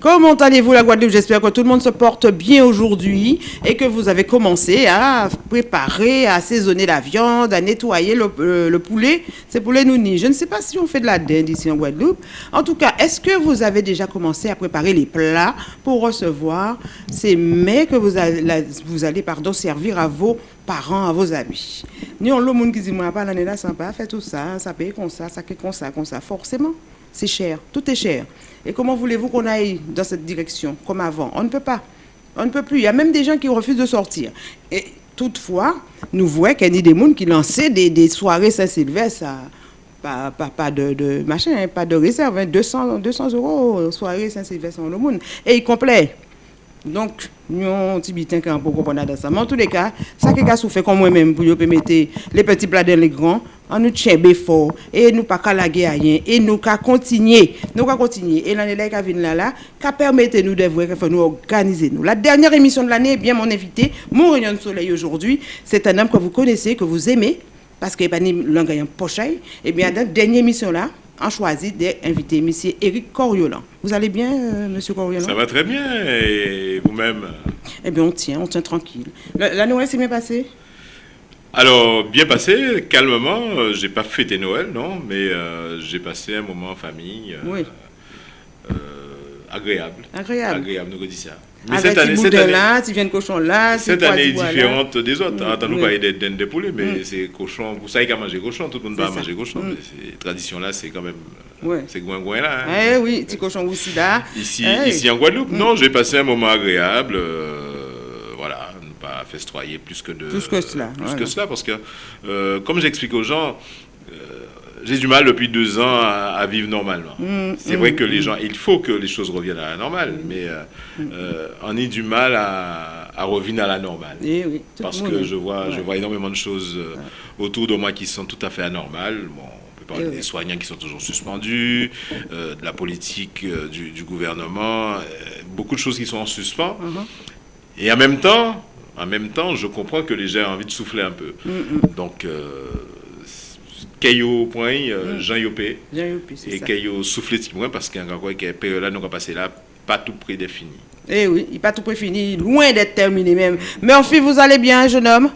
Comment allez-vous la Guadeloupe? J'espère que tout le monde se porte bien aujourd'hui et que vous avez commencé à préparer, à assaisonner la viande, à nettoyer le, euh, le poulet. C'est poulet nouni. Je ne sais pas si on fait de la dinde ici en Guadeloupe. En tout cas, est-ce que vous avez déjà commencé à préparer les plats pour recevoir ces mets que vous allez, pardon, servir à vos parents, à vos amis? Nous, on monde qui dit, moi, pas l'année là, sympa, fait tout ça, ça paye comme ça, ça fait comme ça, comme ça. Forcément, c'est cher, tout est cher. Et comment voulez-vous qu'on aille dans cette direction, comme avant? On ne peut pas. On ne peut plus. Il y a même des gens qui refusent de sortir. Et toutefois, nous voyons qu'il y a des gens qui lançaient des, soirées Saint-Sylvestre pas, de, machin, hein, pas de réserve, hein, 200, 200 euros soirée Saint-Sylvestre en le monde. Et il complet. Donc, nous, on petit bitin quand on comprendre dans ça. Mais en tous les cas, ça qui a souffert comme moi-même pour nous mettre les petits plats dans les grands, on nous tient fort et nous pas qu'à laguer à rien et nous qu'à continuer, nous qu'à continuer. Et l'année là qui vient là là, qu'à permettre nous de voir qu'il faut nous organiser nous. La dernière émission de l'année, eh bien mon invité, mon rayon de soleil aujourd'hui, c'est un homme que vous connaissez, que vous aimez parce qu'il n'est pas ni l'engagement pochaille. Et bien dans la dernière émission là, on choisit d'inviter M. Éric Coriolan. Vous allez bien, euh, M. Coriolan? Ça va très bien. Et vous-même? Eh bien, on tient, on tient tranquille. La, la Noël s'est bien passée? Alors, bien passé, calmement. Euh, J'ai pas fêté Noël, non, mais euh, j'ai passé un moment en famille euh, Oui. euh, agréable. Agréable. Agréable, nous dit ça. Mais Avec cette année, cette année, là, tu viens de cochon là, cette année est là. différente des autres. Mm, Attends, nous parler des dents de poulet, mais Mm. c'est cochon. Vous savez comment manger cochon, tout le monde va manger cochon. Mm. Mais ces traditions-là, c'est quand même. Ouais. C'est goin-goin là. hein. Eh oui, petit cochon aussi là. Ici, Eh. ici en Guadeloupe, non, j'ai passé un moment agréable. Pas festoyer plus que de. Plus que cela, Plus voilà. que cela, parce que, euh, comme j'explique aux gens, euh, j'ai du mal depuis deux ans à, à vivre normalement. Mm, C'est mm, vrai que les mm. gens, il faut que les choses reviennent à la normale, mais euh, euh, on a du mal à, à revenir à la normale. Eh oui, Parce que je vois, je vois énormément de choses autour de moi qui sont tout à fait anormales. Bon, on peut parler Eh oui. des soignants qui sont toujours suspendus, euh, de la politique du, du gouvernement, beaucoup de choses qui sont en suspens. Mhm. Et en même temps, en même temps, je comprends que les gens ont envie de souffler un peu. Mm, mm. Donc, euh, Caillou point, euh, Mm. Jean Yopé, oui, puis c'est et ça. Caillou souffler petit point parce a encore que période là nous avons passé là, pas tout finis. Eh oui, il n'est pas tout près fini, loin d'être terminé même. Murphy, vous allez bien, jeune homme?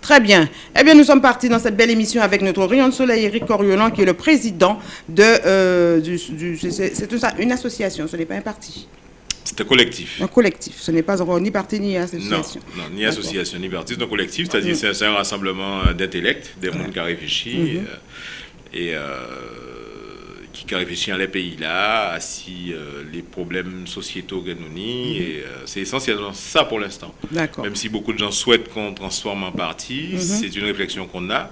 Très bien. Eh bien, nous sommes partis dans cette belle émission avec notre rayon de soleil, Eric Coriolan, qui est le président de... euh, du, du- c'est- c'est c'est tout ça, une association, ce n'est pas un parti. C'est un collectif. Un collectif, ce n'est pas encore ni parti ni Non, association. non, ni D'accord. association, ni parti, c'est un collectif, c'est-à-dire c'est un- c'est un rassemblement euh, d'intellects, des gens qui ont réfléchi Mhm. et, euh, et, euh, qui qui ont réfléchi à les pays-là, à si euh, les problèmes sociétaux que nous ni, euh, c'est essentiellement ça pour l'instant. D'accord. Même si beaucoup de gens souhaitent qu'on transforme en parti, Mhm. c'est une réflexion qu'on a,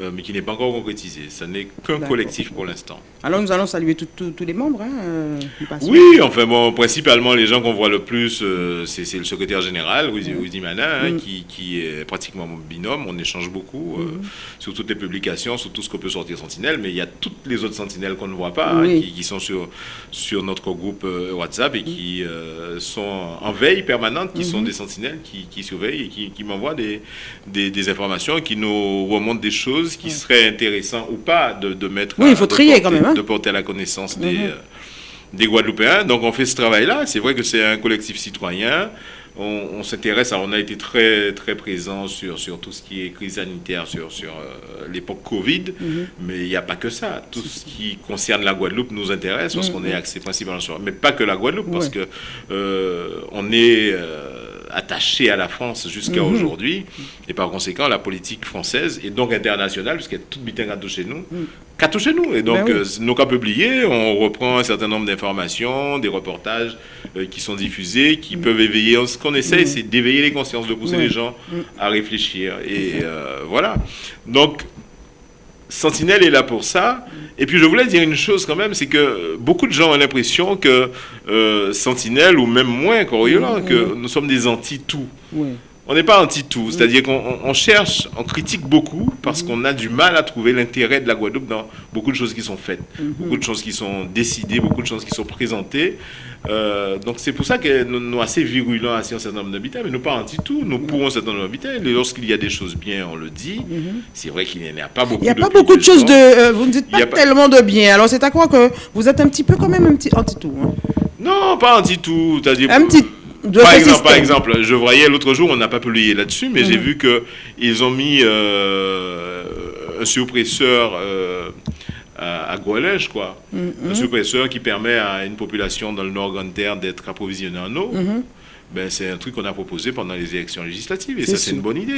euh, mais qui n'est pas encore concrétisée. Ce n'est qu'un collectif pour l'instant. Alors, nous allons saluer tous- les membres. Hein, euh. Oui, enfin bon, principalement les gens qu'on voit le plus, euh, c'est le secrétaire général, Rudy Manin, hein, Mm. qui, qui est pratiquement mon binôme. On échange beaucoup euh, Mm-hmm. sur toutes les publications, sur tout ce que peut sortir Sentinelle, mais il y a toutes les autres Sentinelles qu'on ne voit pas, hein, qui, qui sont sur, sur notre groupe WhatsApp Mm. et qui euh, sont en veille permanente, qui Mm-hmm. sont des Sentinelles qui, qui surveillent et qui, qui m'envoient des, des, des informations, qui nous remontent des choses qui seraient intéressantes ou pas de, de mettre Oui, à- il faut de trier porter- quand même, hein. de porter à la connaissance des, Mhm. euh, des Guadeloupéens. Donc on fait ce travail-là. C'est vrai que c'est un collectif citoyen. On, on s'intéresse, à- on a été très très présent sur, sur tout ce qui est crise sanitaire, sur, sur euh, l'époque Covid, Mhm. mais il n'y a pas que ça. Tout ce qui concerne la Guadeloupe nous intéresse parce qu'on est axé principalement sur, mais pas que la Guadeloupe, parce Mhm. Que euh, on est euh, attaché à la France jusqu'à Mhm. aujourd'hui, et par conséquent la politique française et donc internationale, puisqu'il y a tout bitin à chez nous, Mhm. qu'à chez nous. Et donc, Ben oui. euh, nos cas publiés, on reprend un certain nombre d'informations, des reportages euh, qui sont diffusés, qui peuvent éveiller. Ce qu'on essaie, c'est d'éveiller les consciences, de pousser les gens à réfléchir. Et euh, voilà. Donc, Sentinelle est là pour ça. Et puis, je voulais dire une chose quand même, c'est que beaucoup de gens ont l'impression que euh, Sentinelle, ou même moins Coriolan, que nous sommes des anti-tout. Oui. On n'est pas anti-tout, c'est-à-dire qu'on on- on cherche, on critique beaucoup parce qu'on a du mal à trouver l'intérêt de la Guadeloupe dans beaucoup de choses qui sont faites, beaucoup de choses qui sont décidées, beaucoup de choses qui sont présentées. Euh, donc c'est pour ça que nous sommes assez virulents à un certain nombre d'habitants, mais nous pas anti-tout, nous pourrons un certain nombre d'habitants. Et lorsqu'il y a des choses bien, on le dit. C'est vrai qu'il n'y en a pas beaucoup. Il n'y a pas beaucoup de choses de... euh, vous ne dites pas tellement de bien. Alors, c'est à quoi que vous êtes un petit peu quand même un petit anti-tout. hein. Non, pas un petit par exemple, par exemple, je voyais l'autre jour, on n'a pas publié là-dessus, mais j'ai mhm. vu qu'ils ont mis euh, un suppresseur euh, à, à quoi. Mhm. Un suppresseur qui permet à une population dans le nord Grande Terre d'être approvisionnée en eau. Mhm ben, c'est un truc qu'on a proposé pendant les élections législatives. Et ça, c'est une bonne idée.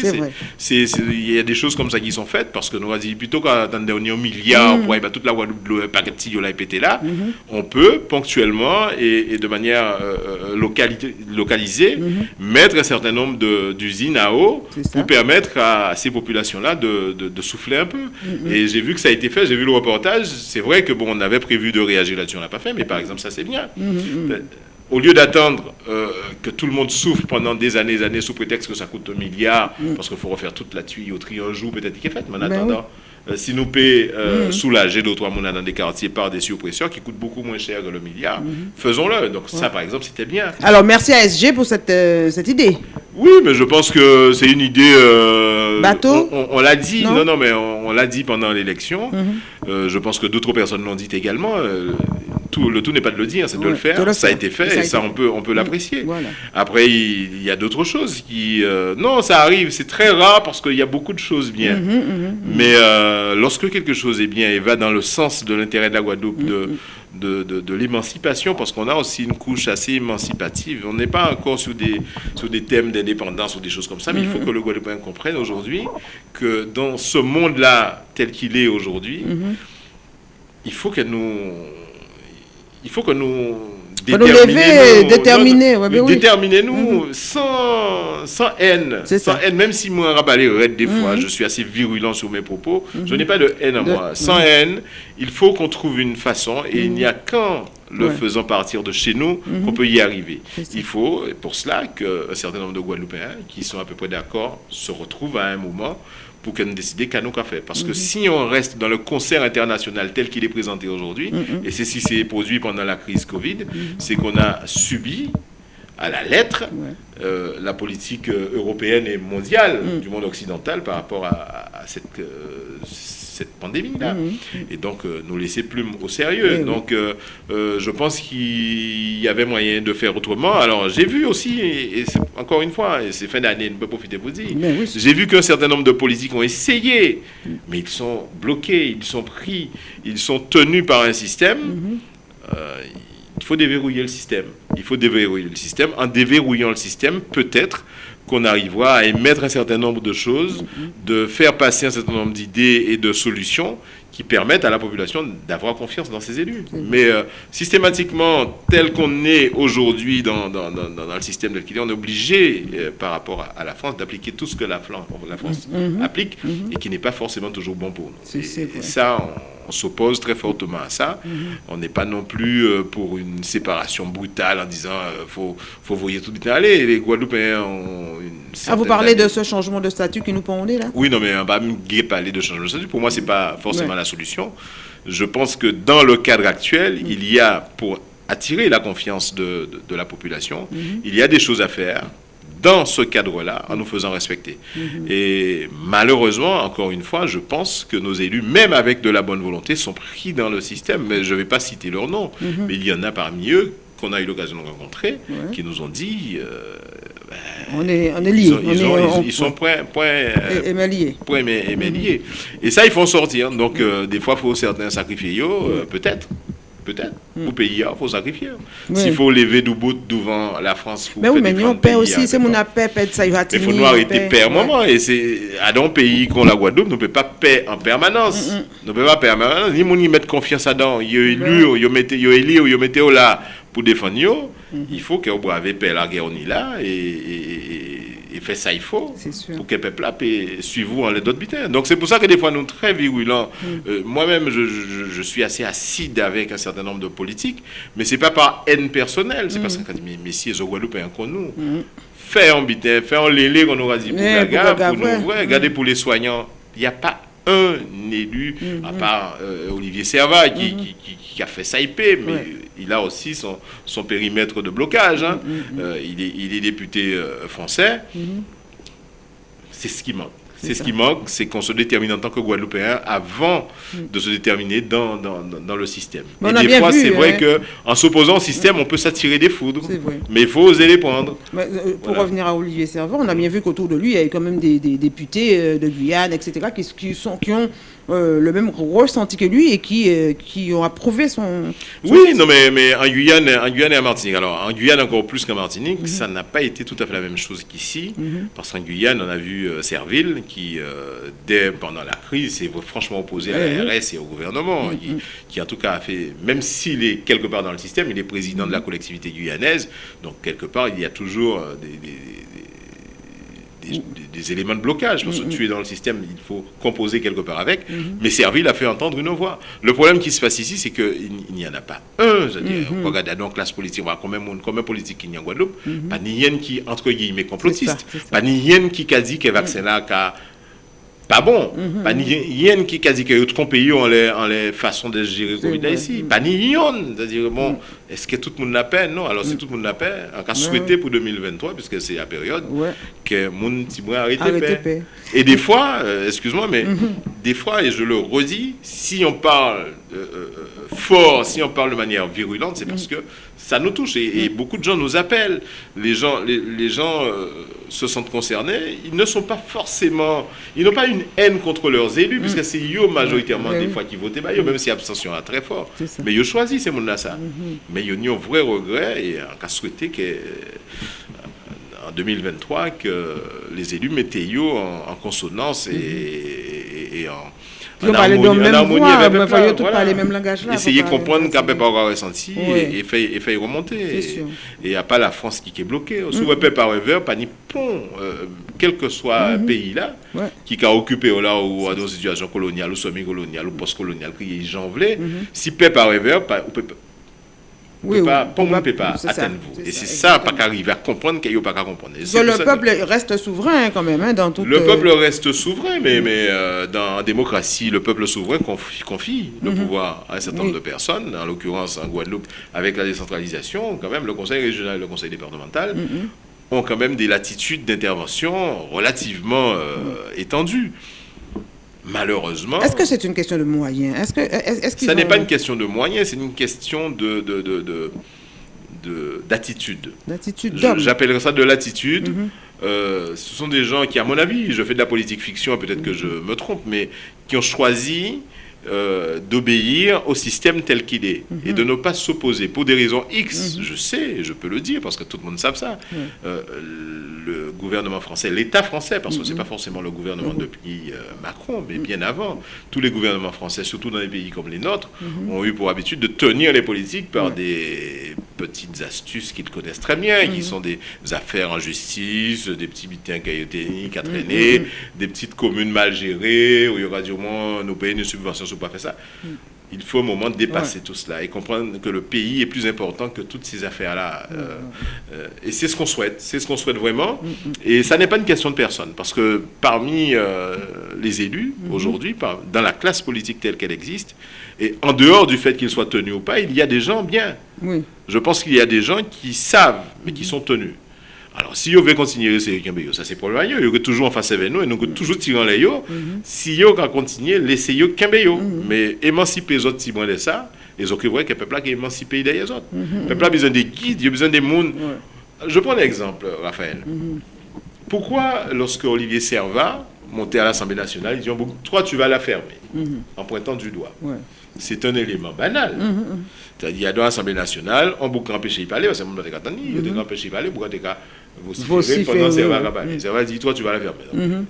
Il y a des choses comme ça qui sont faites parce que nous avons dit plutôt qu'attendre dernier milliard mm. pour bah, toute la Guadeloupe, le paquet de pété là, mm-hmm. on peut ponctuellement et, de manière euh, euh, localisée mm-hmm. mettre un certain nombre d'usines à eau pour permettre à ces populations-là de, de, souffler un peu. Mm-hmm. Et j'ai vu que ça a été fait, j'ai vu le reportage. C'est vrai que bon, on avait prévu de réagir là-dessus, on l'a pas fait, mais par exemple, ça c'est bien. Ben, au lieu d'attendre euh, que tout le monde souffre pendant des années et années sous prétexte que ça coûte un milliard, mm. parce qu'il faut refaire toute la tuyauterie un jour, peut-être qu'il est fait, mais en ben attendant, euh, si nous payons euh, mm. soulager d'autres mois dans des quartiers par des suppresseurs qui coûtent beaucoup moins cher que le milliard, mm-hmm. faisons-le. Donc ça, par exemple, c'était bien. Alors, merci à SG pour cette, cette idée. Oui, mais je pense que c'est une idée... Bateau On, l'a dit, non, non, mais on, l'a dit pendant l'élection. Mm-hmm. je pense que d'autres personnes l'ont dit également le tout n'est pas de le dire, c'est de le faire. ça a été fait et ça, on peut, on peut l'apprécier. Après, il, y a d'autres choses qui... Euh, non, ça arrive, c'est très rare parce qu'il y a beaucoup de choses bien. Mhm, mhm, mhm. Mais euh, lorsque quelque chose est bien et va dans le sens de l'intérêt de la Guadeloupe, de, de, de, l'émancipation, parce qu'on a aussi une couche assez émancipative. On n'est pas encore sur des, sur des thèmes d'indépendance ou des choses comme ça, mais il faut que le Guadeloupéen comprenne aujourd'hui que dans ce monde-là, tel qu'il est aujourd'hui, il faut que nous il faut que nous déterminer nous, déterminer nous sans, sans haine. Sans haine, même si moi, rabalé des fois, mhm. je suis assez virulent sur mes propos, je mhm. n'ai pas de haine à moi. Sans haine, il faut qu'on trouve une façon et il n'y a qu'en le faisant partir de chez nous qu'on peut y arriver. Il faut, pour cela, qu'un certain nombre de Guadeloupéens qui sont à peu près d'accord se retrouvent à un moment pour qu'on décide qu'à nous qu'a fait. Parce que mhm. si on reste dans le concert international tel qu'il est présenté aujourd'hui, mhm. et c'est ce qui s'est produit pendant la crise Covid, mhm. c'est qu'on a subi à la lettre euh, la politique euh, européenne et mondiale du monde occidental par rapport à, cette, euh, cette pandémie-là. Mhm. Et donc, euh, nous laisser plus au sérieux. donc, euh, euh, je pense qu'il y avait moyen de faire autrement. Alors, j'ai vu aussi, et, encore une fois, et c'est fin d'année, ne peut profiter pour dire, j'ai vu qu'un certain nombre de politiques ont essayé, mais ils sont bloqués, ils sont pris, ils sont tenus par un système. Il faut déverrouiller le système. Il faut déverrouiller le système. En déverrouillant le système, peut-être qu'on arrivera à émettre un certain nombre de choses, de faire passer un certain nombre d'idées et de solutions qui permettent à la population d'avoir confiance dans ses élus. Mais euh, systématiquement, tel qu'on est aujourd'hui dans, dans, dans, le système tel qu'il est, on est obligé, euh, par rapport à, la France, d'appliquer tout ce que la, la France mm-hmm. applique mm-hmm. et qui n'est pas forcément toujours bon pour nous. Et, ça, on, s'oppose très fortement à ça. Mm-hmm. On n'est pas non plus euh, pour une séparation brutale en disant il faut, faut voyer tout bien aller. Les Guadeloupéens ont une ah, vous parlez de ce changement de statut qui nous pendait là? Oui, non, mais on va parler de changement de statut. Pour moi, ce n'est pas forcément la solution. Je pense que dans le cadre actuel, mm. il y a, pour attirer la confiance de, la population, mm-hmm. il y a des choses à faire dans ce cadre-là, en nous faisant respecter. Mm-hmm. Et malheureusement, encore une fois, je pense que nos élus, même avec de la bonne volonté, sont pris dans le système. Mais je ne vais pas citer leur nom, mm-hmm. mais il y en a parmi eux qu'on a eu l'occasion de rencontrer, qui nous ont dit, euh, on est, on est liés. Ils, sont point, point, euh, liés. Point liés. Et ça, il faut en sortir. Donc, euh, des fois, il faut certains sacrifier, euh, peut-être. Peut-être. Mm. Pour payer, il faut sacrifier. S'il faut lever du bout devant la France pour Mais oui, mais nous, on paie aussi. C'est mon appel, ça va Il faut nous arrêter de un moment. Et c'est à un pays comme la Guadeloupe, nous ne pouvons pas payer en permanence. Mm, mm. Nous ne pouvons pas payer en permanence. Ni nous y mettre confiance dedans. Il y a élu, il y a élu, il y a là pour défendre, mhm. il faut vous brave la guerre là et, et, fait ça il faut pour que le peuple suive vous en les d'autres bitins. Donc c'est pour ça que des fois nous très virulents. Mhm. Euh, moi-même je, je, suis assez acide avec un certain nombre de politiques, mais c'est pas par haine personnelle, c'est parce mhm. que mais messieurs au Guadeloupe un nous. Fait en bitin, fait en lélé qu'on aura dit pour la gare, pour nous, regardez pour les soignants, il n'y a pas un élu, à part euh, Olivier Servat, qui, qui, a fait ça IP, mais il a aussi son, son périmètre de blocage. Hein. Mm, mm. Euh, il, est, il, est, député euh, français. C'est ce qui manque. C'est ce qui manque, c'est qu'on se détermine en tant que Guadeloupéen avant mm. de se déterminer dans, dans, dans le système. Mais Et des fois, c'est vrai hein. qu'en s'opposant au système, on peut s'attirer des foudres. Mais il faut oser les prendre. Euh, pour revenir à Olivier Servant, on a bien vu qu'autour de lui, il y avait quand même des, députés euh, de Guyane, etc., qui, qui, sont, qui ont euh, le même ressenti que lui et qui, euh, qui ont approuvé son, Oui, non, mais, mais en, Guyane, en Guyane et en Martinique, alors en Guyane encore plus qu'en Martinique, mhm. ça n'a pas été tout à fait la même chose qu'ici, mhm. parce qu'en Guyane, on a vu euh, Serville qui, dès pendant la crise, s'est franchement opposé à la RS et au gouvernement, mhm. qui, en tout cas a fait, même s'il est quelque part dans le système, il est président de la collectivité guyanaise, donc quelque part, il y a toujours des des, éléments de blocage. Parce que tu es dans le système, il faut composer quelque part avec. Mm-hmm. Mais Serville a fait entendre une voix. Le problème qui se passe ici, c'est qu'il n'y en a pas un. C'est-à-dire, mm-hmm. on regarde donc classe politique, on voit combien, combien politique il y a en Guadeloupe. Mm-hmm. Pas ni yen qui, entre guillemets, complotiste. Pas ni yen qui a dit que vaccin là, pas bon. Mm -hmm. Pas ni yen qui quasi que autres pays ont les, ont les façons de gérer Covid ici. Pas ni yen. C'est-à-dire, bon. Est-ce que tout le monde l'a paix Non. Alors, si mm. tout le monde l'a paix, on a souhaité pour 2023, puisque c'est la période, que le monde arrête paix. Et des fois, euh, excuse-moi, mais mm-hmm. des fois, et je le redis, si on parle euh, euh, fort, si on parle de manière virulente, c'est parce mm. que ça nous touche et, beaucoup de gens nous appellent. Les gens, les, gens se sentent concernés. Ils ne sont pas forcément, ils n'ont pas une haine contre leurs élus, puisque mm. c'est eux majoritairement des fois qui votent, bah, même si l'abstention est très fort. Mais ils choisissent ces gens-là ça. Mais ils ont un vrai regret et on a souhaité que en 2023 que les élus mettent en, en consonance et, et en on même voix, mais il faut parler même langage là. Essayer de comprendre qu'on peut pas avoir ressenti et, et, et faire remonter. Et il n'y a pas la France qui est bloquée. Mm. Sous le peuple par pas ni pont, euh, quel que soit le pays là, qui a occupé là ou dans une situation coloniale ou semi-coloniale ou post-coloniale, qui est janvelé, mm-hmm. si peuple par river, oui, pas, pour moi, ne peut pas atteindre vous. Et c'est ça, pas qu'arriver à comprendre qu'il n'y a pas qu'à comprendre. le peuple reste souverain quand même, hein, dans tout. Le peuple reste souverain, mais, mais euh, dans la démocratie, le peuple souverain confie, le mhm. pouvoir à un certain nombre de personnes, en l'occurrence en Guadeloupe, avec la décentralisation, quand même, le conseil régional et le conseil départemental mhm. ont quand même des latitudes d'intervention relativement euh, étendues. Malheureusement. Est-ce que c'est une question de moyens? Est-ce que est ça n'est pas une question de moyens, c'est une question de, de, de, d'attitude. D'attitude. J'appellerais ça de l'attitude. Mhm. Euh, ce sont des gens qui, à mon avis, je fais de la politique fiction, peut-être que je me trompe, mais qui ont choisi euh, d'obéir au système tel qu'il est et de ne pas s'opposer pour des raisons X, mhm. je sais, je peux le dire parce que tout le monde sait ça. Euh, le gouvernement français, l'État français, parce que ce n'est pas forcément le gouvernement depuis euh, Macron, mais bien avant, tous les gouvernements français, surtout dans des pays comme les nôtres, ont eu pour habitude de tenir les politiques par des petites astuces qu'ils connaissent très bien, qui sont des affaires en justice, des petits bitins cailloténiques à traîner, des petites communes mal gérées, où il y aura du moins nos pays de subventions pas fait ça. Il faut au moment de dépasser tout cela et comprendre que le pays est plus important que toutes ces affaires-là. Euh, euh, et c'est ce qu'on souhaite, c'est ce qu'on souhaite vraiment. Mm, mm. Et ça n'est pas une question de personne, parce que parmi euh, les élus, mm-hmm. aujourd'hui, dans la classe politique telle qu'elle existe, et en dehors du fait qu'ils soient tenus ou pas, il y a des gens bien. Je pense qu'il y a des gens qui savent, mais qui sont tenus. Alors, si vous veut continuer, c'est ça c'est pour le il y a toujours en face avec nous, et nous toujours tirant les yo. Mhm. Si vous va continuer, laissez yo mm Mais émanciper les autres, si de ça, et ont vrai que le peuple a émancipé les autres. Mhm. Le peuple a besoin des guides, il a besoin des mondes. Je prends un exemple, Raphaël. Mhm. Pourquoi, lorsque Olivier Servat montait à l'Assemblée nationale, il dit Toi, tu vas la fermer, en pointant du doigt. C'est un élément banal. C'est-à-dire, dans l'Assemblée nationale, on peut empêcher de parler, parce que on peut empêcher de parler, pourquoi vociférer pendant que ça va parler. Ça va dire, toi, tu vas la faire mm-hmm.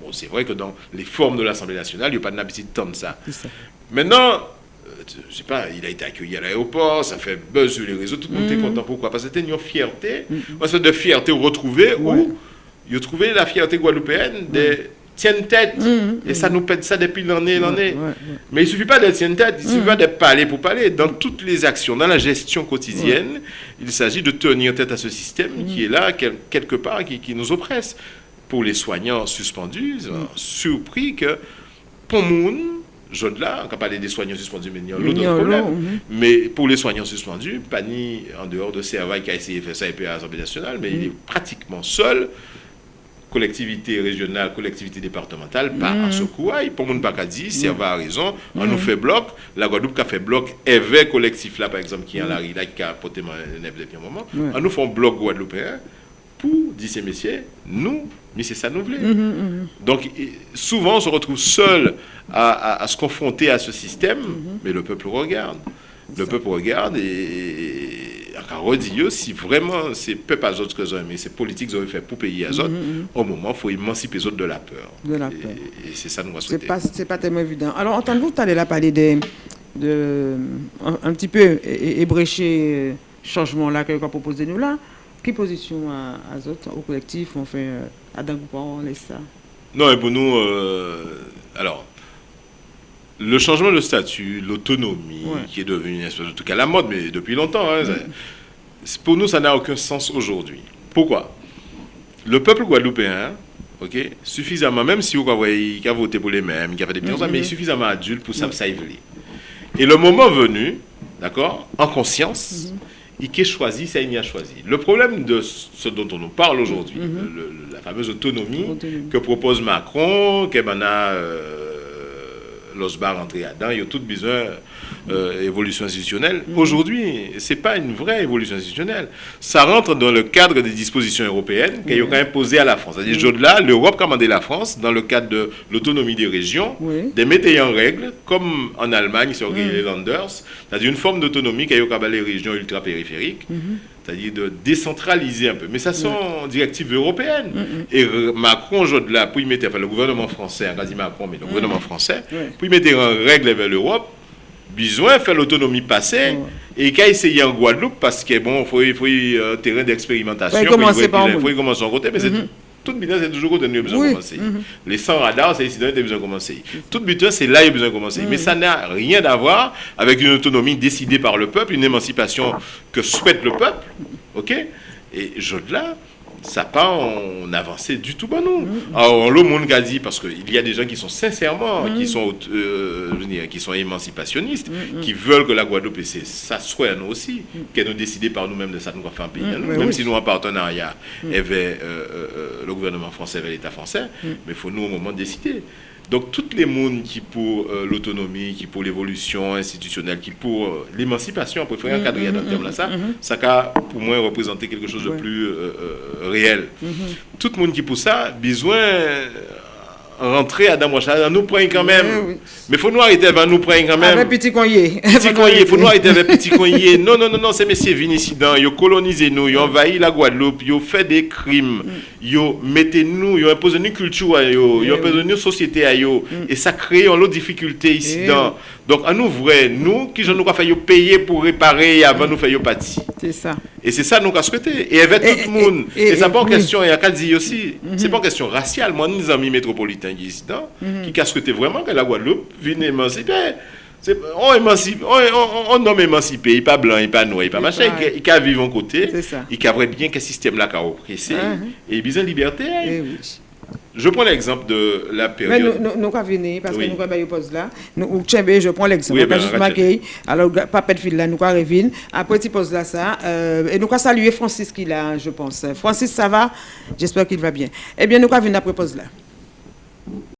Bon, c'est vrai que dans les formes de l'Assemblée nationale, il n'y a pas d'habitude de ça. ça. Maintenant, euh, je sais pas, il a été accueilli à l'aéroport, ça fait buzz sur les réseaux, tout le monde est content. Pourquoi? Parce que c'était une fierté, une sorte de fierté retrouvée où il a trouvé la fierté guadeloupéenne des tiennent tête. et ça nous pète ça depuis l'année l'année. Mais il ne suffit pas d'être tienne tête, il ne suffit pas de parler pour parler. Dans toutes les actions, dans la gestion quotidienne, il s'agit de tenir tête à ce système qui est là, quelque part, qui, nous oppresse. Pour les soignants suspendus, surpris que pour Moun, je là, on va parler des soignants suspendus, mais il y a l'autre problème. Mais pour les soignants suspendus, pas ni en dehors de Servaille qui a essayé de faire ça et puis à l'Assemblée nationale, mais il est pratiquement seul collectivité régionale, collectivité départementale, pas à ce coup, pour mon pas dit, si elle va raison, on nous fait bloc, la Guadeloupe qui a fait bloc, avec collectif là, par exemple, qui est en la rue, là, qui a porté depuis un moment, on nous fait un bloc guadeloupéen pour, dit ces messieurs, nous, mais c'est ça nous voulons. Donc, souvent, on se retrouve seul à, se confronter à ce système, mais le peuple regarde. Le peuple regarde et redire si vraiment c'est peuple à autres que mais c'est politique ont fait pour payer à autres, mm-hmm, mm-hmm. au moment, il faut émanciper les autres de la peur. De la peur. Et, c'est ça nous Ce C'est pas, pas tellement évident. Alors, entendez-vous, tu allais là parler de, de, un, petit peu ébrécher euh, changement là que vous proposé nous là. Quelle position à, à autres, au collectif, on fait euh, à on laisse ça? Non, et pour nous, euh, alors, le changement de statut, l'autonomie, qui est devenue une espèce de truc à la mode, mais depuis longtemps, hein, pour nous, ça n'a aucun sens aujourd'hui. Pourquoi? Le peuple guadeloupéen, ok, suffisamment, même si vous voyez, il a voté pour les mêmes, il a fait des petits mm mais suffisamment adulte pour ça, ça Et le moment venu, d'accord, en conscience, mm-hmm. il a choisi, ça il a choisi. Le problème de ce dont on nous parle aujourd'hui, mm-hmm. la fameuse autonomie, que propose Macron, que a los bar rentre a dan, yo tout bizon euh, institutionnelle. Mhm. Aujourd'hui, ce n'est pas une vraie évolution institutionnelle. Ça rentre dans le cadre des dispositions européennes qui ont imposées à la France. C'est-à-dire, mhm. là, l'Europe a commandé la France, dans le cadre de l'autonomie des régions, de mettre en règle, comme en Allemagne sur les Landers, c'est-à-dire une forme d'autonomie qui a les régions ultra-périphériques. Mhm c'est-à-dire de décentraliser un peu. Mais ça sont directives européennes. Mm. Et Macron, là, pour y mettre, enfin le gouvernement français, quasi Macron, mais le gouvernement français, pour y mettre en règle vers l'Europe, besoin de faire l'autonomie passer et qu'à essayer en Guadeloupe parce que bon, il faut, un euh, terrain d'expérimentation. Il faut commencer par Il faut commencer en côté, mais c'est mm-hmm. tout butin, c'est toujours côté nous besoin de commencer. Les 100 radars, c'est ici, il besoin de commencer. Tout butin, c'est là il a besoin de commencer. Mais ça n'a rien à voir avec une autonomie décidée par le peuple, une émancipation que souhaite le peuple. OK? Et je-là, ça pas en avancé du tout bah non. Alors le monde a dit parce qu'il y a des gens qui sont sincèrement qui mm-hmm. sont euh, qui sont émancipationnistes mm-hmm. qui veulent que la Guadeloupe et ça soit nous aussi qu'elle nous décider par nous-mêmes de ça nous faire un pays. Même si nous en partenariat avec euh, euh, le gouvernement français avec l'État français mais il faut nous au moment décider donc, toutes les mondes qui pour euh, l'autonomie, qui pour l'évolution institutionnelle, qui pour euh, l'émancipation, on préfère encadrer dans ce terme là, ça, ça a pour moi représenter quelque chose de plus euh, réel. Tout le monde qui pour ça, besoin rentrer à Damocha, nous prenons quand même. Mais il faut nous arrêter avec nous prendre quand même. Avec petit conyer. Petit il faut nous arrêter avec petit conyer. Non, non, non, non, ces messieurs viennent ici, ils ont colonisé nous, ils ont envahi la Guadeloupe, ils fait des crimes, mm. ils ont mis nous, ils imposé une culture ils ont eh imposé une société à eux. Mm. Et ça crée une autre difficulté ici. Eh Donc, à nous, vrai, nous, qui nous avons fait payer pour réparer avant nous faire partie. C'est ça. Et c'est ça nous avons souhaité. Et avec tout le monde. Et, c'est pas en question, il y a qu'à dire aussi, mm-hmm. c'est pas en question raciale. Moi, nous, amis métropolitains ici, qui ont souhaité vraiment que la Guadeloupe vienne émanciper. On, émancipe, on, on, nomme émancipé, il pas blanc, il n'est pas noir, il n'est pas machin, il, il, vivre en côté, il a bien que le système-là a oppressé, uh-huh. et il a besoin de liberté. Eh je prends l'exemple de la période. Mais nous, avons venir, parce que nous avons pause là. Nous, je prends l'exemple. Oui, ben, juste marqué. Alors, papa de fil là, nous avons revenir. Après, tu poses là ça. Euh, et nous avons salué Francis qui là, je pense. Francis, ça va? J'espère qu'il va bien. Eh bien, nous avons venir après pause là?